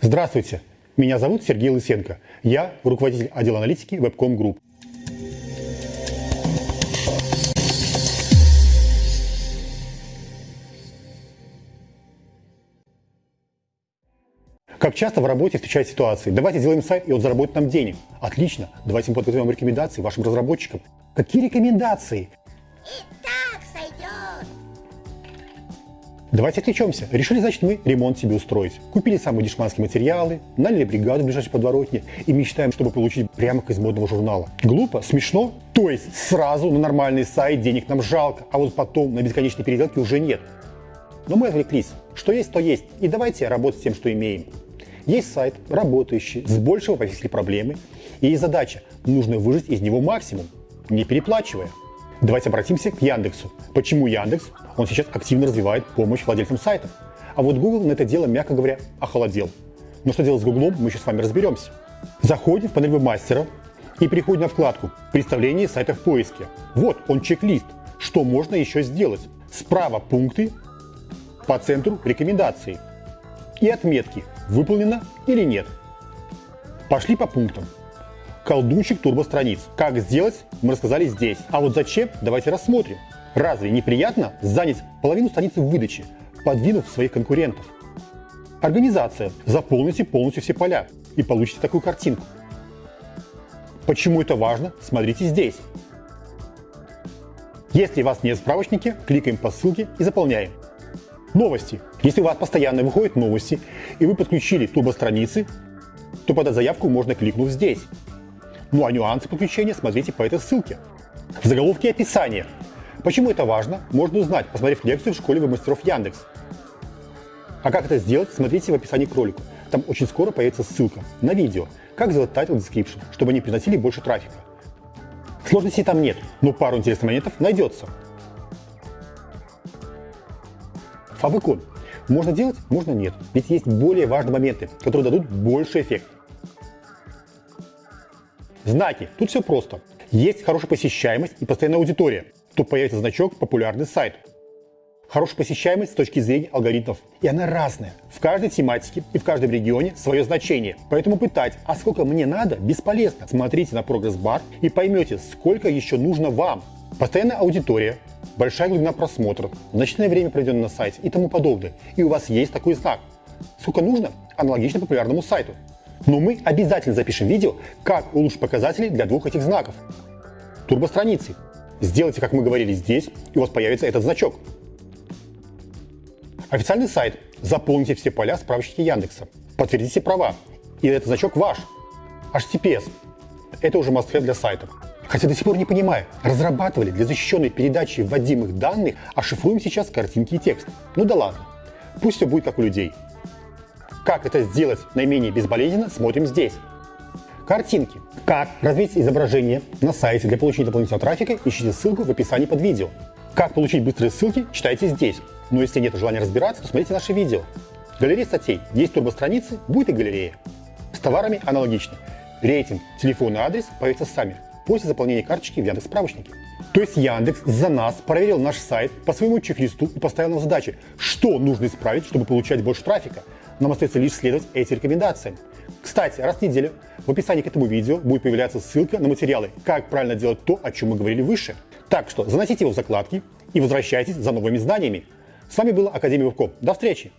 Здравствуйте, меня зовут Сергей Лысенко. Я руководитель отдела аналитики Webcom Group. Как часто в работе встречают ситуации? Давайте сделаем сайт, и он заработает нам денег. Отлично. Давайте мы подготовим рекомендации вашим разработчикам. Какие рекомендации? Давайте отвлечемся. Решили, значит, мы ремонт себе устроить. Купили самые дешманские материалы, наняли бригаду в ближайшей подворотне и мечтаем, чтобы получить прямо из модного журнала. Глупо? Смешно? То есть сразу на нормальный сайт денег нам жалко, а вот потом на бесконечные переделки уже нет. Но мы отвлеклись. Что есть, то есть. И давайте работать с тем, что имеем. Есть сайт, работающий, с большего повесили проблемы, и есть задача, нужно выжать из него максимум, не переплачивая. Давайте обратимся к Яндексу. Почему Яндекс? Он сейчас активно развивает помощь владельцам сайтов. А вот Google на это дело, мягко говоря, охолодел. Но что делать с Google, мы еще с вами разберемся. Заходим в панель вебмастера и переходим на вкладку «Представление сайта в поиске». Вот он чек-лист, что можно еще сделать. Справа пункты, по центру рекомендации и отметки выполнено или нет. Пошли по пунктам. Колдунчик турбостраниц. Как сделать, мы рассказали здесь. А вот зачем, давайте рассмотрим. Разве неприятно занять половину страницы в выдаче, подвинув своих конкурентов? Организация. Заполните полностью все поля и получите такую картинку. Почему это важно, смотрите здесь. Если у вас нет справочники, кликаем по ссылке и заполняем. Новости. Если у вас постоянно выходят новости, и вы подключили турбостраницы, то подать заявку можно кликнув здесь. Ну а нюансы подключения смотрите по этой ссылке. В заголовке описания. Почему это важно, можно узнать, посмотрев лекцию в школе веб-мастеров Яндекс. А как это сделать, смотрите в описании к ролику. Там очень скоро появится ссылка на видео, как сделать title description, чтобы они приносили больше трафика. Сложностей там нет, но пару интересных моментов найдется. Фабыкон. Можно делать, можно нет. Ведь есть более важные моменты, которые дадут больше эффект. Знаки. Тут все просто. Есть хорошая посещаемость и постоянная аудитория. Тут появится значок «Популярный сайт». Хорошая посещаемость с точки зрения алгоритмов. И она разная. В каждой тематике и в каждом регионе свое значение. Поэтому пытать, а сколько мне надо, бесполезно. Смотрите на прогресс-бар и поймете, сколько еще нужно вам. Постоянная аудитория, большая глубина просмотров, значительное время проведено на сайте и тому подобное. И у вас есть такой знак. Сколько нужно? Аналогично популярному сайту. Но мы обязательно запишем видео, как улучшить показатели для двух этих знаков. Турбостраницы. Сделайте, как мы говорили здесь, и у вас появится этот значок. Официальный сайт. Заполните все поля в справочнике Яндекса. Подтвердите права. И этот значок ваш. HTTPS. Это уже must для сайтов. Хотя до сих пор не понимаю, разрабатывали для защищенной передачи вводимых данных, а шифруем сейчас картинки и текст. Ну да ладно, пусть все будет как у людей. Как это сделать наименее безболезненно, смотрим здесь. Картинки. Как разместить изображение на сайте для получения дополнительного трафика, ищите ссылку в описании под видео. Как получить быстрые ссылки, читайте здесь. Но если нет желания разбираться, то смотрите наши видео. Галерея статей. Есть турбостраницы, будет и галерея. С товарами аналогично. Рейтинг, телефон и адрес появятся сами после заполнения карточки в Яндекс справочнике. То есть Яндекс за нас проверил наш сайт по своему чек-листу и поставил нам задачи, что нужно исправить, чтобы получать больше трафика. Нам остается лишь следовать этим рекомендациям. Кстати, раз в неделю в описании к этому видео будет появляться ссылка на материалы, как правильно делать то, о чем мы говорили выше. Так что заносите его в закладки и возвращайтесь за новыми знаниями. С вами была Академия Вебком. До встречи!